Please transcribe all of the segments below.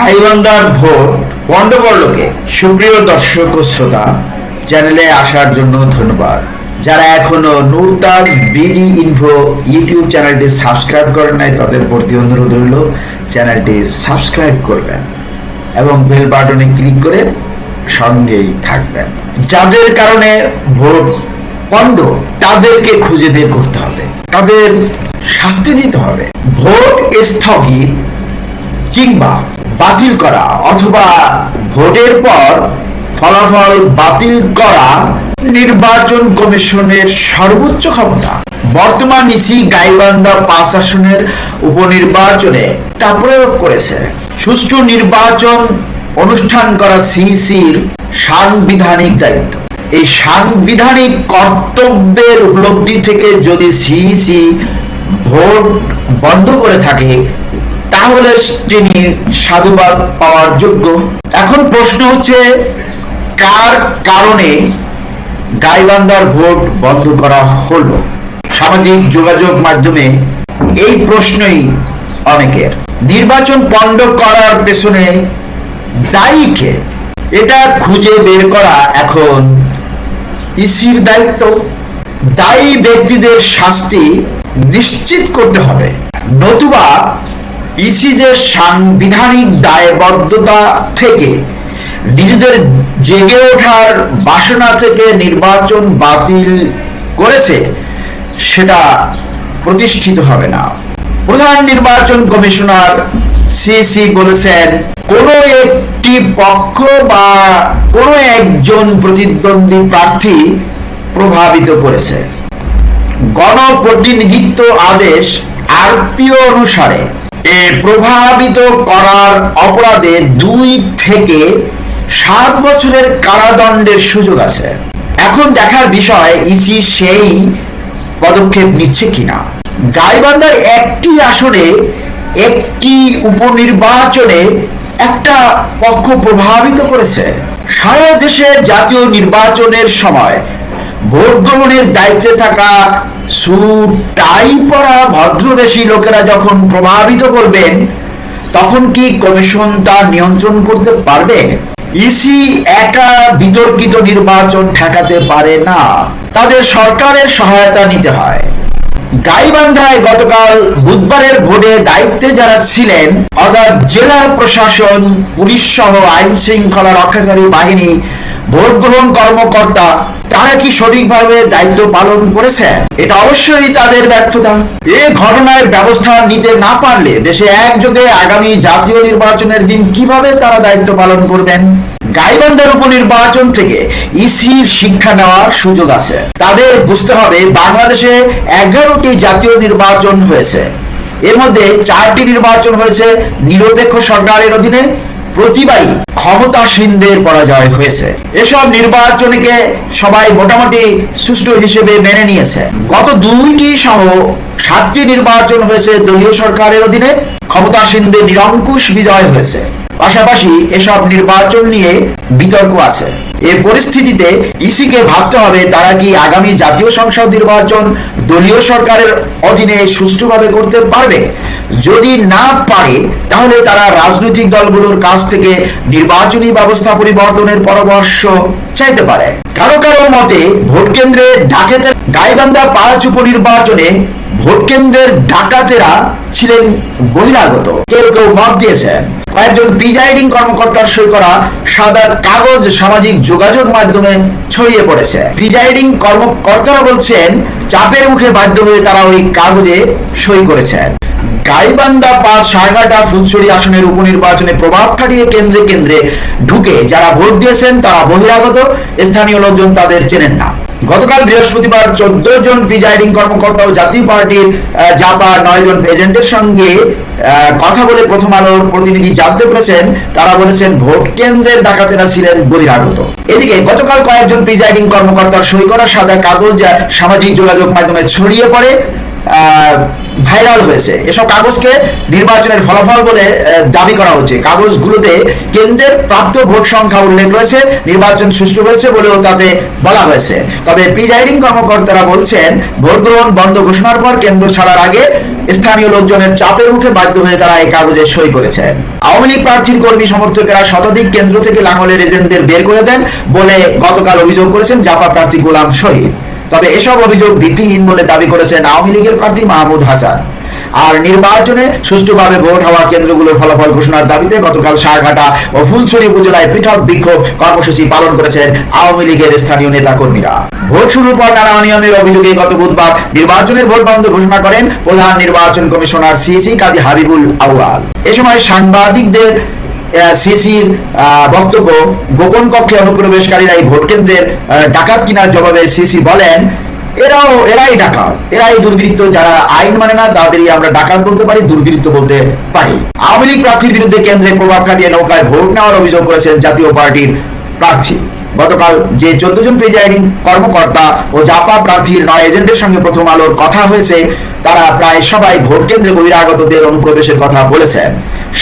গাইবান্ধার ভোট গন্ডগোলকে সুপ্রিয় দর্শক ও শ্রোতা, চ্যানেলে আসার জন্য ধন্যবাদ। যারা এখনও নুরতাজ বিডি ইনফো ইউটিউব চ্যানেলটি সাবস্ক্রাইব করেন নাই, তাদের প্রতি অনুরোধ রইল, চ্যানেলটি সাবস্ক্রাইব করবেন এবং বেল বাটনে ক্লিক করে সঙ্গেই থাকবেন। যাদের কারণে ভোট পণ্ড তাদেরকে খুঁজে বের করতে হবে। তাদের শাস্তি দিতে হবে। ভোট স্থগিত কিংবা বাতিল করা অথবা ভোটের পর ফলাফল বাতিল করা নির্বাচন কমিশনের সর্বোচ্চ ক্ষমতা। বর্তমান ইসি গাইবান্ধা পাঁচ আসনের উপনির্বাচনে তা প্রয়োগ করেছে। সুষ্ঠু নির্বাচন অনুষ্ঠান করা সিসির সাংবিধানিক দায়িত্ব। এই সাংবিধানিক কর্তব্যের উপলব্ধি থেকে যদি সিইসি ভোট বন্ধ করে থাকে তাহলে তিনি সাধুবাদ পাওয়ার যোগ্য, এখন প্রশ্ন হচ্ছে, কার কারণে গাইবান্ধার ভোট বন্ধ করা হলো? সামাজিক যোগাযোগ মাধ্যমে এই প্রশ্নই অনেকের। নির্বাচন পণ্ড করার পেছনে দায়ী কে? এটা খুঁজে বের করা এখন ইসির দায়িত্ব। দায়ী ব্যক্তিদের শাস্তি নিশ্চিত করতে হবে। নতুবা ইসি যে সাংবিধানিক দায়বদ্ধতা থেকে, নিজেদের জেগে ওঠার বাসনা থেকে নির্বাচন বাতিল করেছে, সেটা প্রতিষ্ঠিত হবে না। প্রধান নির্বাচন কমিশনার সিসি বলেছেন, কোন একটি পক্ষ বা কোন একজন প্রতিদ্বন্দ্বী প্রার্থী প্রভাবিত করেছে। গণপ্রতিনিধিত্ব আদেশ আরপিও অনুসারে প্রভাবিত করার অপরাধে দুই থেকে সাত বছরের কারাদণ্ডের সুযোগ আছে। এখন দেখার বিষয়, ইসি সেই পদক্ষেপ নিচ্ছে কিনা? গাইবান্ধার একটি আসনে, একটি উপনির্বাচনে একটা পক্ষ প্রভাবিত করেছে। সারা দেশে জাতীয় নির্বাচনের সময় ভোট গ্রহণের দায়িত্বে থাকা সুট টাই পরা ভদ্রবেশী লোকেরা যখন প্রভাবিত করবেন, তখন কি কমিশন তা নিয়ন্ত্রণ করতে পারবে? ইসি একা বিতর্কিত নির্বাচন ঠেকাতে পারে না। তাদের সরকারের সহায়তা নিতে হয়। গাইবান্ধায় গতকাল বুধবারের ভোটে দায়িত্বে যারা ছিলেন, অর্থাৎ জেলা প্রশাসন, পুলিশ সহ আইন শৃঙ্খলা রক্ষাকারী বাহিনী ভোট গ্রহণ কর্মকর্তা, তারা কি সঠিকভাবে দায়িত্ব পালন করেছে? এটা অবশ্যই তাদের ব্যর্থতা। এ ঘটনায় ব্যবস্থা নিতে না পারলে দেশে একযোগে আগামী জাতীয় নির্বাচনের দিন কীভাবে তারা দায়িত্ব পালন করবেন? গাইবান্ধার উপনির্বাচন থেকে ইসির শিক্ষা নেওয়ার সুযোগ আছে। তাদের বুঝতে হবে, বাংলাদেশে এগারোটি জাতীয় নির্বাচন হয়েছে। এর মধ্যে চারটি নির্বাচন হয়েছে নিরপেক্ষ সরকারের অধীনে। প্রতিবারই ক্ষমতাসীনদের পরাজয় হয়েছে। এসব নির্বাচনকে সবাই মোটামুটি সুষ্ঠু হিসেবে মেনে নিয়েছে। গত দুইটি সহ সাতটি নির্বাচন হয়েছে দলীয় সরকারের অধীনে ক্ষমতাসীনদের নিরঙ্কুশ বিজয় হয়েছে। পাশাপাশি এসব নির্বাচন নিয়ে বিতর্ক আছে। এ পরিস্থিতিতে ইসিকে ভাবতে হবে তারা কি আগামী জাতীয় সংসদ নির্বাচন দলীয় সরকারের অধীনে সুষ্ঠুভাবে করতে পারবে? যদি না পারে, তাহলে তারা রাজনৈতিক দলগুলোর কাছ থেকে নির্বাচনী ব্যবস্থা পরিবর্তনের পরামর্শ চাইতে পারে। কারও কারও মতে, ভোট কেন্দ্রে ডাকাতের গাইবান্ধা পাঁচ উপনির্বাচনে ভোট কেন্দ্রের ডাকাতেরা ছিলেন বহিরাগত। কেউ কেউ মত দিয়েছেন। কয়েকজন প্রিজাইডিং কর্মকর্তার সই করা সাদা কাগজ সামাজিক যোগাযোগ মাধ্যমে ছড়িয়ে পড়েছে। প্রিজাইডিং কর্মকর্তারা বলছেন চাপের মুখে বাধ্য হয়ে তারা ওই কাগজে সই করেছেন। গাইবান্দা পাস সারঘাটা ফুলছড়ি আসনের উপনির্বাচনে প্রভাব খাটিয়ে কেন্দ্রে কেন্দ্রে ঢুকে যারা ভোট দিয়েছেন তারা বহিরাগত, স্থানীয় লোকজন তাদের চেনেন না। গতকাল বৃহস্পতিবার চোদ্দ জন প্রিজাইডিং কর্মকর্তা ও জাতীয় পার্টির জাপা নয় জন প্রেজেন্টের সঙ্গে কথা বলে প্রথম আলোর প্রতিনিধি জানতে পেরেছেন। তারা বলেছেন ভোট কেন্দ্রের ডাকাতেরা ছিলেন বহিরাগত। এদিকে গতকাল কয়েকজন প্রিজাইডিং কর্মকর্তার সই করা সাদা কাগজ সামাজিক যোগাযোগ মাধ্যমে ছড়িয়ে পড়ে। ভাইরাল হয়েছে। এসব কাগজকে নির্বাচনের ফলাফল বলে দাবি করা হচ্ছে। কাগজগুলোতে কেন্দ্রের প্রাপ্ত ভোট সংখ্যা উল্লেখ রয়েছে, নির্বাচন সুষ্ঠু হয়েছে বলেও তাতে বলা হয়েছে। তবে প্রিজাইডিং কর্মকর্তারা বলছেন, ভোট গ্রহণ বন্ধ ঘোষণার পর কেন্দ্র ছাড়ার আগে স্থানীয় লোকজনের চাপের মুখে বাধ্য হয়ে তারা এই কাগজে সই করেছেন আওয়ামী লীগ প্রার্থীর কর্মী সমর্থকেরা শতাধিক কেন্দ্র থেকে লাঙলের এজেন্টদের বের করে দেন বলে গতকাল অভিযোগ করেছেন জাপা প্রার্থী গোলাম শহীদ। তবে এসব অভিযোগ ভিত্তিহীন বলে দাবি করেছেন আওয়ামী লীগের প্রার্থী মাহমুদ হাসান। আর নির্বাচনে সুষ্ঠুভাবে ভোট হওয়া কেন্দ্রগুলোর ফলাফল ঘোষণার দাবিতে গতকাল সারঘাটা ও ফুলছড়ি উপজেলায় পৃথক বিক্ষোভ কর্মসূচি পালন করেছেন আওয়ামী লীগের স্থানীয় নেতা কর্মীরা ভোট শুরুর পর নানা অনিয়মের অভিযোগে গত বুধবার নির্বাচনের ভোট বন্ধ ঘোষণা করেন প্রধান নির্বাচন কমিশনার সিসি কাজী হাবিবুল আউয়াল। এ সময় সাংবাদিকদের সিসির বক্তব্য, গোপন কক্ষে অনুপ্রবেশকারীরা এই ভোট কেন্দ্রের ডাকাত কিনার জবাবে সিসি বলেন, এরাও, এরাই এরাই দুর্বৃত্ত, যারা আইন মানে না, তাদেরই আমরা ডাকাত বলতে পারি, দুর্বৃত্ত বলতে পারি। আওয়ামী লীগ প্রার্থীর বিরুদ্ধে কেন্দ্রে প্রভাব খাটিয়ে নৌকায় ভোট নেওয়ার অভিযোগ করেছেন জাতীয় পার্টির প্রার্থী। গতকাল যে চোদ্দ জন প্রিজাইডিং কর্মকর্তা ও জাপা প্রার্থীর নয় এজেন্টের সঙ্গে প্রথম আলোর কথা হয়েছে, তারা প্রায় সবাই ভোট কেন্দ্রে বহিরাগতদের অনুপ্রবেশের কথা বলেছেন।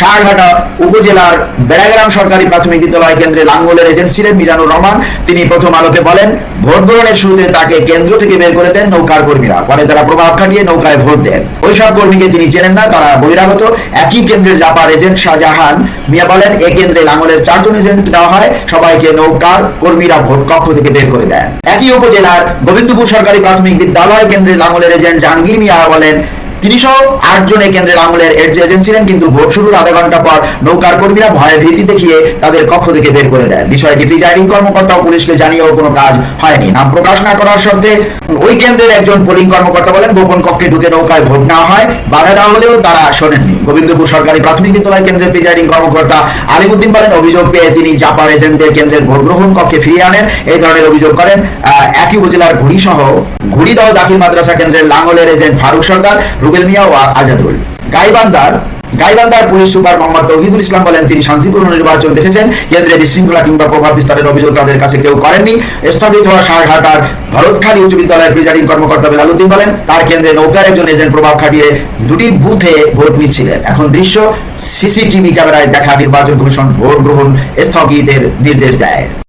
সারঘাটা উপজেলার বেড়াগ্রাম সরকারি প্রাথমিক বিদ্যালয় কেন্দ্রে লাঙ্গলের এজেন্ট ছিলেন মিজানুর রহমান। তিনি প্রথম আলোকে বলেন, ভোট গ্রহণের শুরুতে তাকে কেন্দ্র থেকে বের করে দেন নৌকার কর্মীরা। পরে তারা প্রভাব খাটিয়ে নৌকায় ভোট দেন। ওইসব কর্মীকে তিনি চেনেন না, তারা বহিরাগত। একই কেন্দ্রের জাপার এজেন্ট শাহজাহান মিয়া বলেন, এ কেন্দ্রে লাঙ্গলের চারজন এজেন্ট দেওয়া হয়। সবাইকে নৌকার কর্মীরা ভোট কক্ষ থেকে বের করে দেন। একই উপজেলার গোবিন্দপুর সরকারি প্রাথমিক বিদ্যালয় কেন্দ্রে লাঙ্গলের এজেন্ট জাহাঙ্গীর মিয়া বলেন তিনি সহ আটজন এই কেন্দ্রের আঙুলের এজেন্ট ছিলেন, কিন্তু ভোট শুরুর আধা ঘণ্টা পর নৌকার কর্মীরা ভয়ে ভীতি দেখিয়ে তাদের কক্ষ থেকে বের করে দেন। বিষয়টি প্রিজাইডিং কর্মকর্তা ও পুলিশকে জানিয়েও কোনো কাজ হয়নি। নাম প্রকাশ না করার শর্তে ওই কেন্দ্রের একজন পোলিং কর্মকর্তা বলেন, গোপন কক্ষে ঢুকে নৌকায় ভোট নেওয়া হয়। বাধা দেওয়া হলেও তারা শোনেননি। গোবিন্দপুর সরকারি প্রাথমিক বিদ্যালয় কেন্দ্রের প্রিজাইডিং কর্মকর্তা আলিমুদ্দিন বলেন, অভিযোগ পেয়ে তিনি জাপার এজেন্টদের কেন্দ্রের ভোট গ্রহণ কক্ষে ফিরিয়ে আনেন। এই ধরনের অভিযোগ করেন একই উপজেলার ঘুড়ি সহ ঘুড়িদহ দাখিল মাদ্রাসা কেন্দ্রের লাঙ্গলের এজেন্ট ফারুক সরকার রুবেল মিয়া ও আজাদুল গাইবান্দার গাইবান্দার পুলিশ সুপার মোহাম্মদ তৌহিদুল ইসলাম বলেন, তিনি শান্তিপূর্ণ নির্বাচন দেখেছেন। কেন্দ্রে বিশৃঙ্খলা কিংবা প্রভাব বিস্তারের অভিযোগ তাদের কাছে কেউ করেননি। স্থগিত হওয়া সারঘাটার ভরতখালী উচ্চ বিদ্যালয়ের প্রিজাইডিং কর্মকর্তা বেলালুদ্দিন বলেন, তার কেন্দ্রে নৌকার একজন এজেন্ট প্রভাব খাটিয়ে দুটি বুথে ভোট নিচ্ছিলেন। এখন দৃশ্য সিসিটিভি ক্যামেরায় দেখা, নির্বাচন কমিশন ভোট গ্রহণ স্থগিতের নির্দেশ দেয়।